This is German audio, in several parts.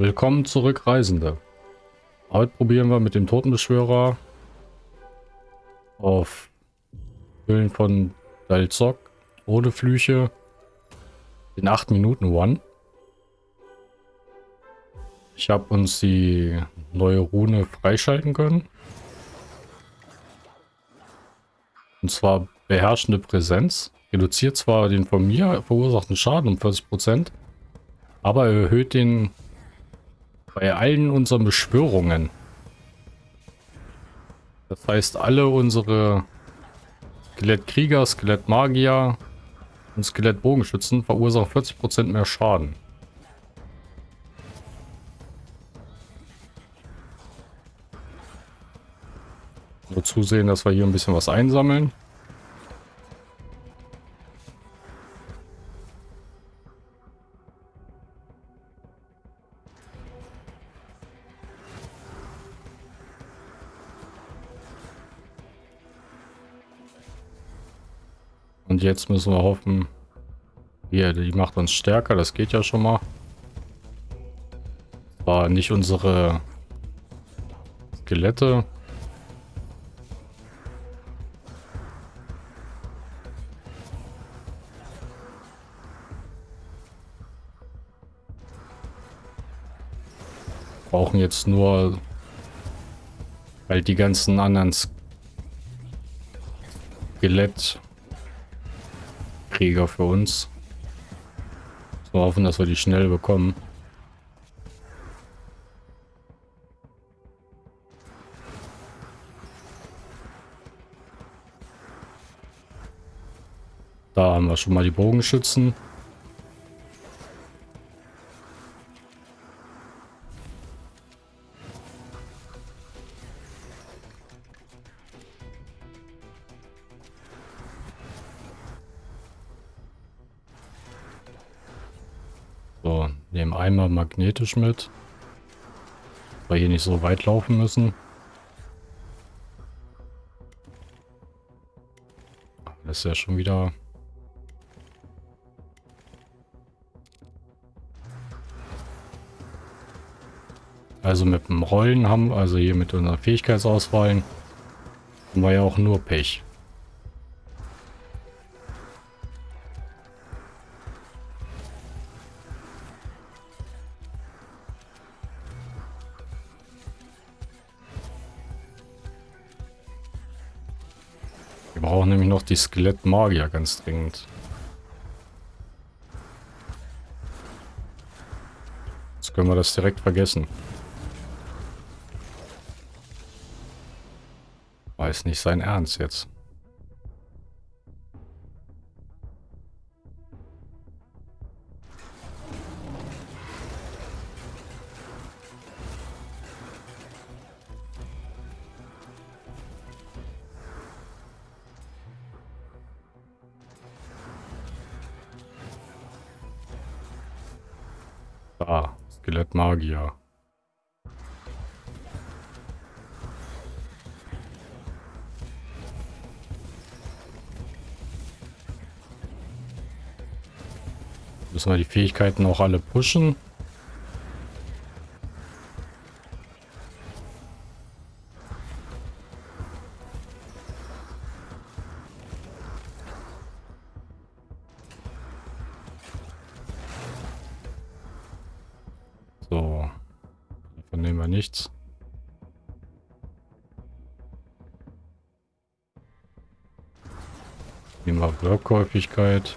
Willkommen zurück, Reisende. Heute probieren wir mit dem Totenbeschwörer auf Höhlen von Dalzok ohne Flüche den 8 Minuten One. Ich habe uns die neue Rune freischalten können. Und zwar beherrschende Präsenz. Reduziert zwar den von mir verursachten Schaden um 40%, aber erhöht den bei allen unseren Beschwörungen. Das heißt, alle unsere Skelettkrieger, Skelettmagier und Skelettbogenschützen verursachen 40% mehr Schaden. Nur zusehen, dass wir hier ein bisschen was einsammeln. Und jetzt müssen wir hoffen, hier, die macht uns stärker, das geht ja schon mal. War nicht unsere Skelette. Brauchen jetzt nur, weil die ganzen anderen Skelett Krieger für uns. So hoffen, dass wir die schnell bekommen. Da haben wir schon mal die Bogenschützen. Einmal magnetisch mit. Weil hier nicht so weit laufen müssen. Das ist ja schon wieder... Also mit dem Rollen haben, also hier mit unserer Fähigkeitsauswahl, haben wir ja auch nur Pech. Wir brauchen nämlich noch die Skelettmagier ganz dringend. Jetzt können wir das direkt vergessen. Weiß nicht sein Ernst jetzt. Skelettmagier. Müssen wir die Fähigkeiten auch alle pushen? Nehmen wir Workhäufigkeit.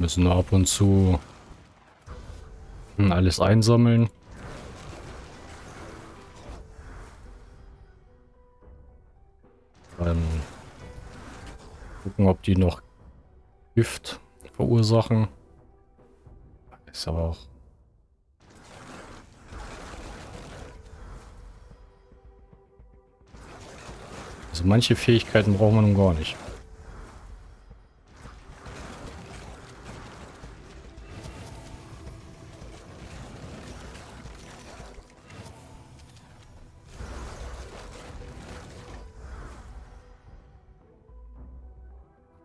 Müssen ab und zu alles einsammeln. gucken, ob die noch Gift verursachen. Ist aber auch... Also manche Fähigkeiten braucht man nun gar nicht.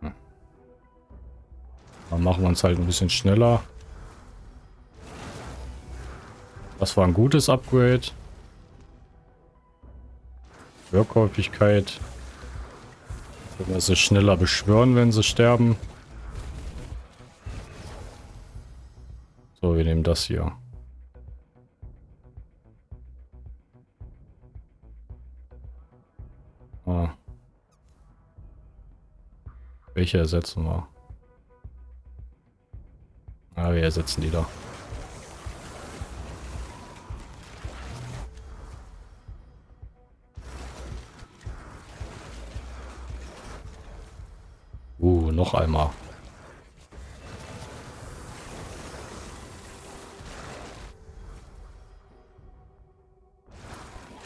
Hm. Machen wir uns halt ein bisschen schneller. Das war ein gutes Upgrade. Wirkhäufigkeit. Wir sie schneller beschwören, wenn sie sterben. So, wir nehmen das hier. Ah. Welche ersetzen wir? Ah, wir ersetzen die da. Noch einmal.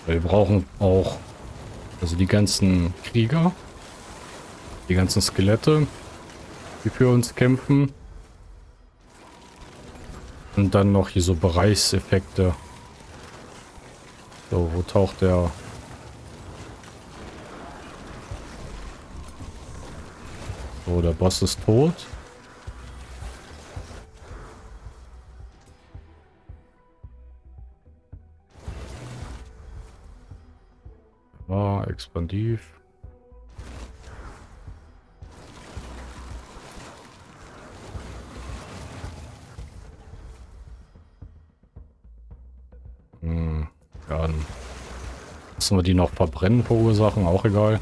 Wir brauchen auch also die ganzen Krieger, die ganzen Skelette, die für uns kämpfen. Und dann noch hier so Bereichseffekte. So, wo taucht der So, der Boss ist tot. Ah, expandiv. Hm, ja, dann lassen wir die noch verbrennen verursachen, auch egal.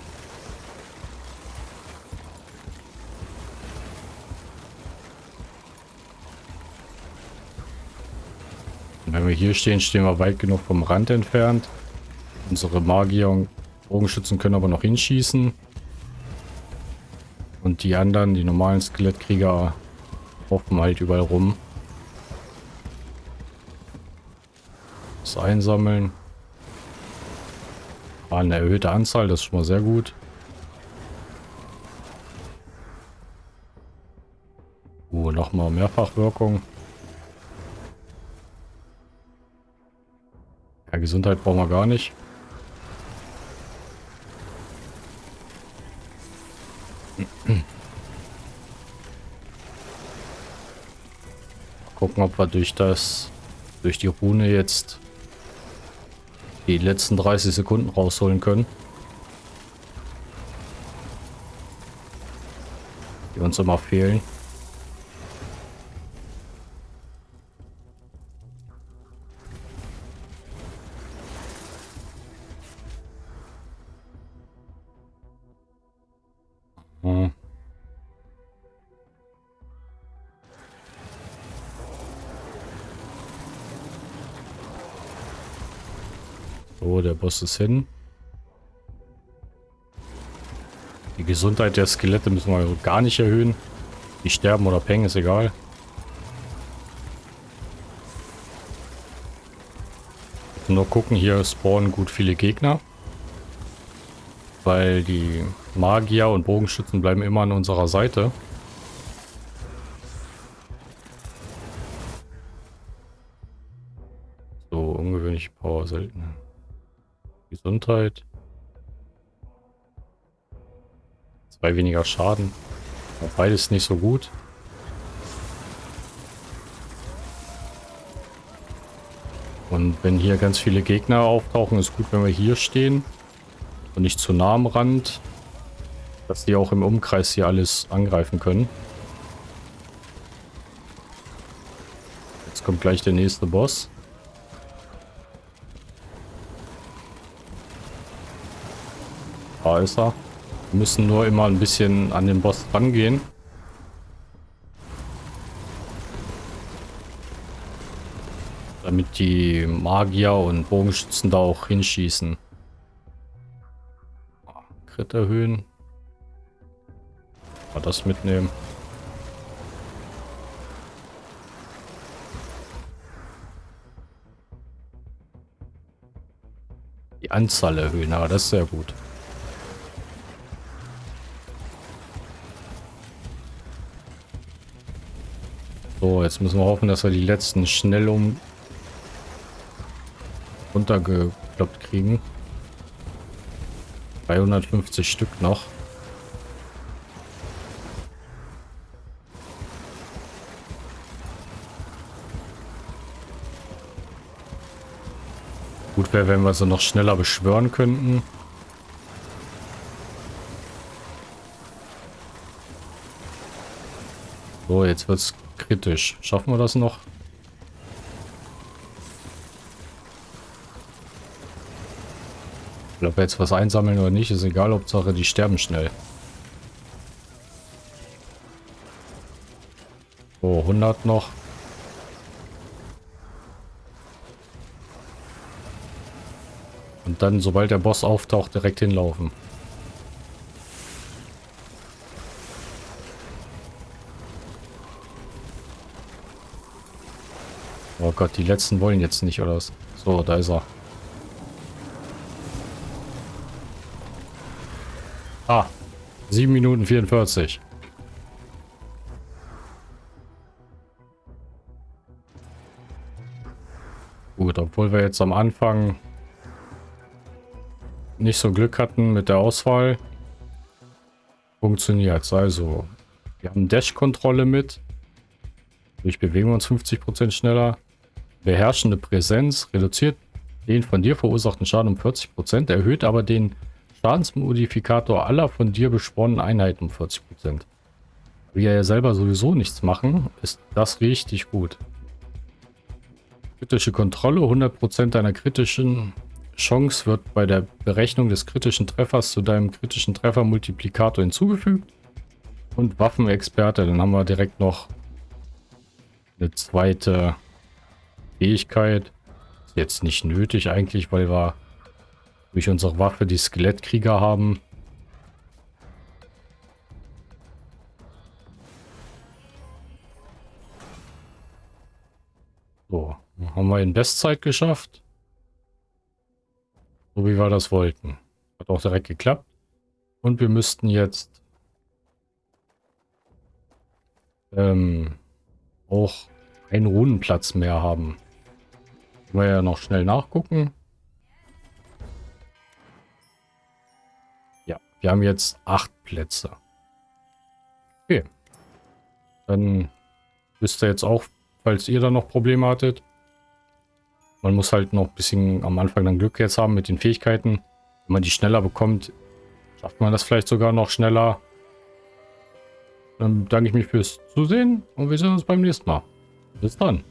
Wenn wir hier stehen, stehen wir weit genug vom Rand entfernt. Unsere Magier und Bogenschützen können aber noch hinschießen. Und die anderen, die normalen Skelettkrieger, hoffen halt überall rum. Das einsammeln. War eine erhöhte Anzahl, das ist schon mal sehr gut. Uh, nochmal Mehrfachwirkung. Gesundheit brauchen wir gar nicht. Gucken, ob wir durch das, durch die Rune jetzt die letzten 30 Sekunden rausholen können. Die uns immer fehlen. Boss ist hin. Die Gesundheit der Skelette müssen wir gar nicht erhöhen. Die sterben oder pengen, ist egal. Nur gucken, hier spawnen gut viele Gegner. Weil die Magier und Bogenschützen bleiben immer an unserer Seite. So, ungewöhnliche Power selten. Gesundheit. Zwei weniger Schaden. Beides nicht so gut. Und wenn hier ganz viele Gegner auftauchen, ist gut, wenn wir hier stehen. Und nicht zu nah am Rand. Dass die auch im Umkreis hier alles angreifen können. Jetzt kommt gleich der nächste Boss. Da ist er. Wir müssen nur immer ein bisschen an den Boss rangehen. Damit die Magier und Bogenschützen da auch hinschießen. Crit erhöhen. Mal das mitnehmen. Die Anzahl erhöhen, aber das ist sehr gut. So, jetzt müssen wir hoffen, dass wir die letzten schnell um runtergekloppt kriegen. 350 Stück noch. Gut wäre, wenn wir sie noch schneller beschwören könnten. So, jetzt wird es kritisch. Schaffen wir das noch? Ob wir jetzt was einsammeln oder nicht, ist egal. Hauptsache, die sterben schnell. So, 100 noch. Und dann, sobald der Boss auftaucht, direkt hinlaufen. Oh Gott, die letzten wollen jetzt nicht, oder was? So, da ist er. Ah, 7 Minuten 44. Gut, obwohl wir jetzt am Anfang nicht so Glück hatten mit der Auswahl, funktioniert Also, wir haben Dash-Kontrolle mit. Durch bewegen wir uns 50% schneller. Beherrschende Präsenz reduziert den von dir verursachten Schaden um 40%, erhöht aber den Schadensmodifikator aller von dir besporenen Einheiten um 40%. Wir ja selber sowieso nichts machen, ist das richtig gut. Kritische Kontrolle, 100% deiner kritischen Chance wird bei der Berechnung des kritischen Treffers zu deinem kritischen Treffermultiplikator hinzugefügt. Und Waffenexperte, dann haben wir direkt noch eine zweite Fähigkeit. Ist jetzt nicht nötig eigentlich, weil wir durch unsere Waffe die Skelettkrieger haben. So, haben wir in Bestzeit geschafft. So wie wir das wollten. Hat auch direkt geklappt. Und wir müssten jetzt ähm, auch einen Runenplatz mehr haben. Können wir ja noch schnell nachgucken. Ja, wir haben jetzt acht Plätze. Okay. Dann wisst ihr jetzt auch, falls ihr da noch Probleme hattet. Man muss halt noch ein bisschen am Anfang dann Glück jetzt haben mit den Fähigkeiten. Wenn man die schneller bekommt, schafft man das vielleicht sogar noch schneller. Dann danke ich mich fürs Zusehen und wir sehen uns beim nächsten Mal. Bis dann.